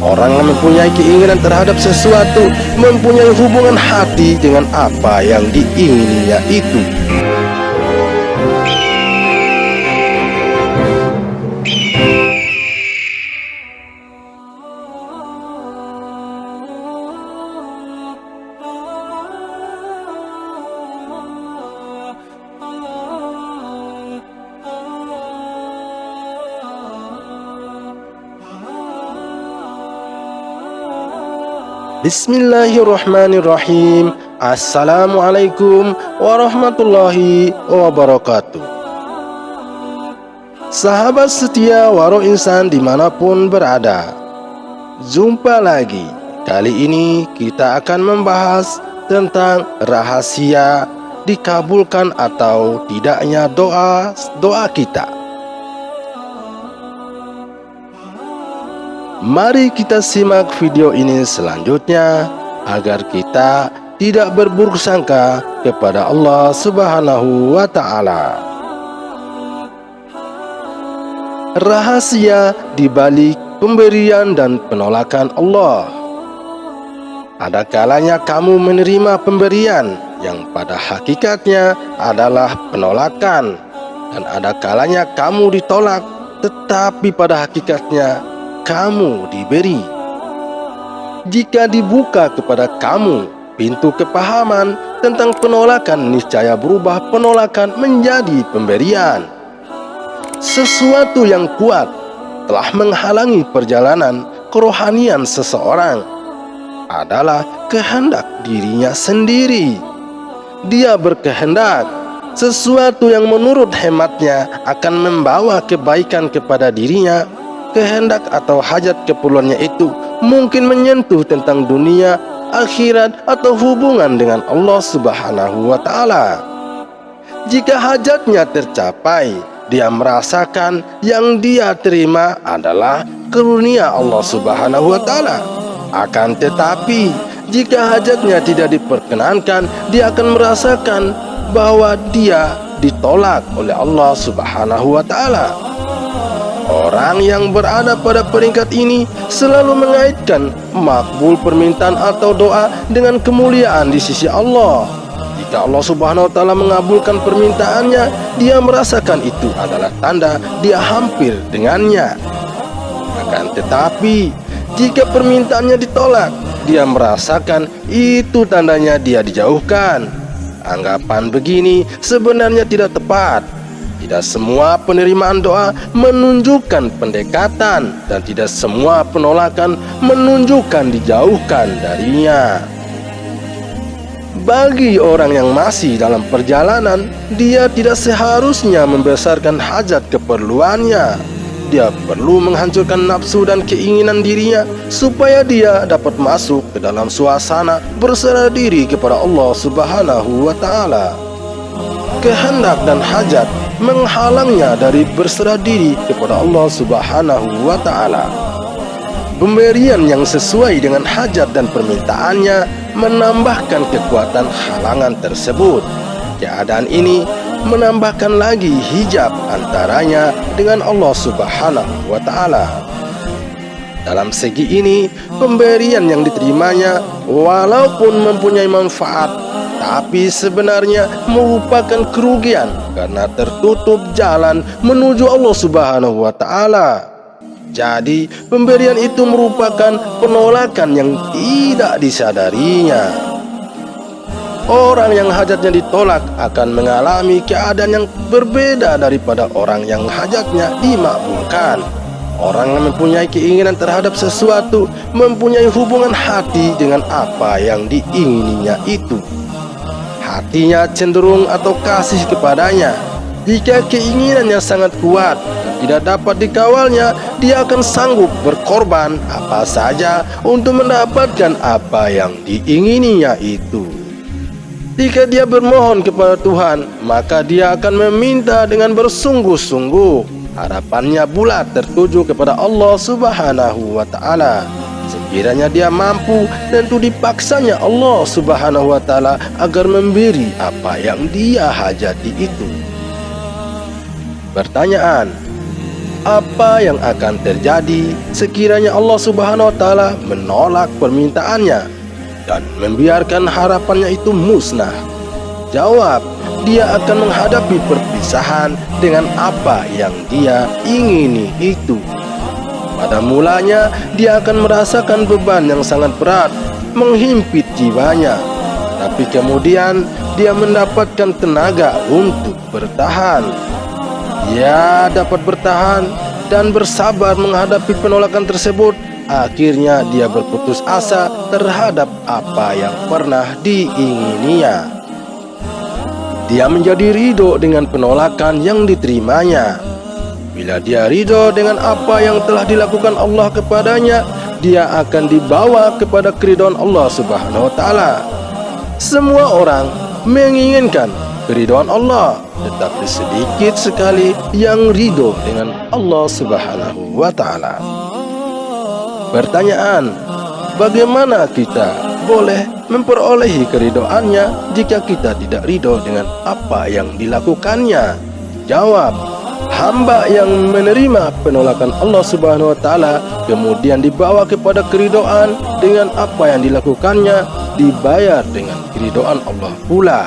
Orang yang mempunyai keinginan terhadap sesuatu mempunyai hubungan hati dengan apa yang diingininya itu. Bismillahirrahmanirrahim. Assalamualaikum warahmatullahi wabarakatuh. Sahabat setia waro insan di mana pun berada Jumpa lagi. Kali ini kita akan membahas tentang rahasia dikabulkan atau tidaknya doa doa kita Mari kita simak video ini selanjutnya agar kita tidak berburuk sangka kepada Allah Subhanahu wa taala. Rahasia di balik pemberian dan penolakan Allah. Ada kalanya kamu menerima pemberian yang pada hakikatnya adalah penolakan dan ada kalanya kamu ditolak tetapi pada hakikatnya kamu diberi. Jika dibuka kepada kamu pintu kepahaman tentang penolakan, niscaya berubah penolakan menjadi pemberian. Sesuatu yang kuat telah menghalangi perjalanan kerohanian seseorang adalah kehendak dirinya sendiri. Dia berkehendak sesuatu yang menurut hematnya akan membawa kebaikan kepada dirinya kehendak atau hajat keperluannya itu mungkin menyentuh tentang dunia, akhirat atau hubungan dengan Allah Subhanahu wa taala. Jika hajatnya tercapai, dia merasakan yang dia terima adalah karunia Allah Subhanahu wa taala. Akan tetapi, jika hajatnya tidak diperkenankan, dia akan merasakan bahwa dia ditolak oleh Allah Subhanahu wa taala. Orang yang berada pada peringkat ini selalu mengaitkan makbul permintaan atau doa dengan kemuliaan di sisi Allah. Jika Allah Subhanahu wa taala mengabulkan permintaannya, dia merasakan itu adalah tanda dia hampir dengannya. Akan tetapi, jika permintaannya ditolak, dia merasakan itu tandanya dia dijauhkan. Anggapan begini sebenarnya tidak tepat tidak semua penerimaan doa menunjukkan pendekatan dan tidak semua penolakan menunjukkan dijauhkan darinya. Bagi orang yang masih dalam perjalanan, dia tidak seharusnya membesarkan hajat keperluannya. Dia perlu menghancurkan nafsu dan keinginan dirinya supaya dia dapat masuk ke dalam suasana berserah diri kepada Allah Subhanahu wa taala. Kehendak dan hajat menghalangnya dari berserah diri kepada Allah Subhanahu wa taala. Pemberian yang sesuai dengan hajat dan permintaannya menambahkan kekuatan halangan tersebut. Keadaan ini menambahkan lagi hijab antaranya dengan Allah Subhanahu wa taala. Dalam segi ini, pemberian yang diterimanya walaupun mempunyai manfaat tapi sebenarnya merupakan kerugian karena tertutup jalan menuju Allah Subhanahu wa taala. Jadi, pemberian itu merupakan penolakan yang tidak disadarinya. Orang yang hajatnya ditolak akan mengalami keadaan yang berbeda daripada orang yang hajatnya dimakbulkan. Orang yang mempunyai keinginan terhadap sesuatu mempunyai hubungan hati dengan apa yang diingininya itu hatinya cenderung atau kasih kepadanya. Jika keinginannya sangat kuat dan tidak dapat dikawalnya, dia akan sanggup berkorban apa saja untuk mendapatkan apa yang diingininya itu. Jika dia bermohon kepada Tuhan, maka dia akan meminta dengan bersungguh-sungguh. Harapannya bulat tertuju kepada Allah Subhanahu wa taala. Sekiranya dia mampu, tentu dipaksanya Allah subhanahu wa ta'ala agar memberi apa yang dia hajati itu. Pertanyaan, apa yang akan terjadi sekiranya Allah Subhanahu wa taala menolak permintaannya dan membiarkan harapannya itu musnah? Jawab, dia akan menghadapi perpisahan dengan apa yang dia ingini itu. Pada mulanya, dia akan merasakan beban yang sangat berat, menghimpit jiwanya. Tapi kemudian, dia mendapatkan tenaga untuk bertahan. Dia dapat bertahan dan bersabar menghadapi penolakan tersebut. Akhirnya, dia berputus asa terhadap apa yang pernah diingininya dia menjadi ridho dengan penolakan yang diterimanya. Bila dia ridho dengan apa yang telah dilakukan Allah kepadanya, dia akan dibawa kepada keridhaan Allah Subhanahu wa taala. Semua orang menginginkan keridhaan Allah, tetapi sedikit sekali yang ridho dengan Allah Subhanahu wa taala. Pertanyaan, bagaimana kita boleh memperolehi keridoannya jika kita tidak ridho dengan apa yang dilakukannya? Jawab, hamba yang menerima penolakan Allah Subhanahu wa taala kemudian dibawa kepada keridoan dengan apa yang dilakukannya dibayar dengan keridoan Allah pula.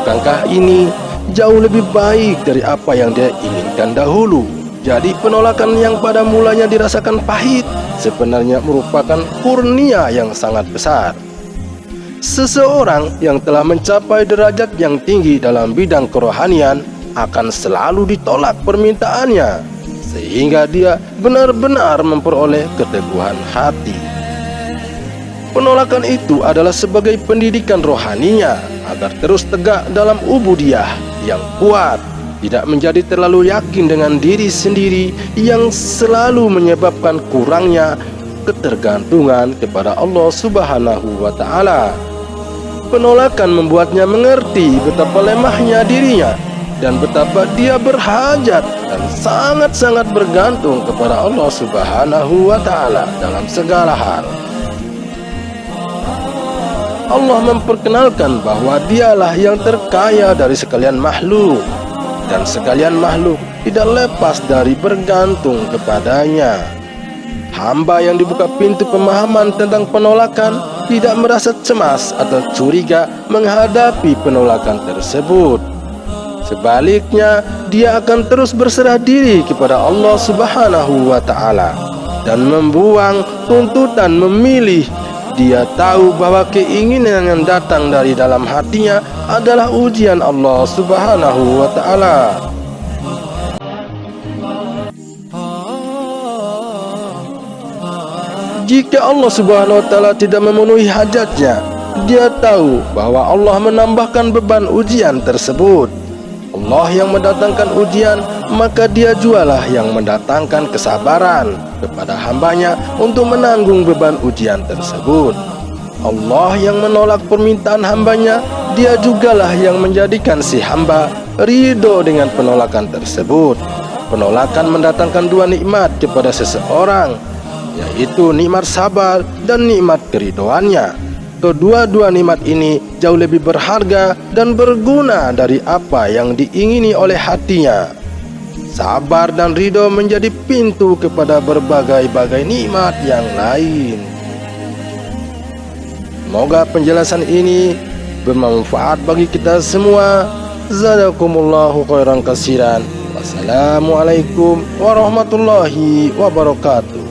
Bukankah ini jauh lebih baik dari apa yang dia inginkan dahulu? Jadi penolakan yang pada mulanya dirasakan pahit sebenarnya merupakan kurnia yang sangat besar. Seseorang yang telah mencapai derajat yang tinggi dalam bidang kerohanian akan selalu ditolak permintaannya sehingga dia benar-benar memperoleh keteguhan hati. Penolakan itu adalah sebagai pendidikan rohaninya agar terus tegak dalam ubudiyah yang kuat tidak menjadi terlalu yakin dengan diri sendiri yang selalu menyebabkan kurangnya ketergantungan kepada Allah Subhanahu wa taala. Penolakan membuatnya mengerti betapa lemahnya dirinya dan betapa dia berhajat dan sangat-sangat bergantung kepada Allah Subhanahu wa taala dalam segala hal. Allah memperkenalkan bahwa dialah yang terkaya dari sekalian makhluk dan sekalian makhluk tidak lepas dari bergantung kepadanya. Hamba yang dibuka pintu pemahaman tentang penolakan tidak merasa cemas atau curiga menghadapi penolakan tersebut. Sebaliknya, dia akan terus berserah diri kepada Allah Subhanahu wa taala dan membuang tuntutan memilih dia tahu bahwa keinginan yang datang dari dalam hatinya adalah ujian Allah Subhanahu wa taala. Jika Allah Subhanahu wa taala tidak memenuhi hajatnya, dia tahu bahwa Allah menambahkan beban ujian tersebut. Allah yang mendatangkan ujian, maka dia jualah yang mendatangkan kesabaran kepada hambanya untuk menanggung beban ujian tersebut. Allah yang menolak permintaan hambanya, dia jugalah yang menjadikan si hamba ridho dengan penolakan tersebut. Penolakan mendatangkan dua nikmat kepada seseorang, yaitu nikmat sabar dan nikmat keridoannya. Kedua-dua nikmat ini jauh lebih berharga dan berguna dari apa yang diingini oleh hatinya. Sabar dan ridho menjadi pintu kepada berbagai-bagai nikmat yang lain. Semoga penjelasan ini bermanfaat bagi kita semua. Zadakumullahu khairan kasiran. Wassalamualaikum warahmatullahi wabarakatuh.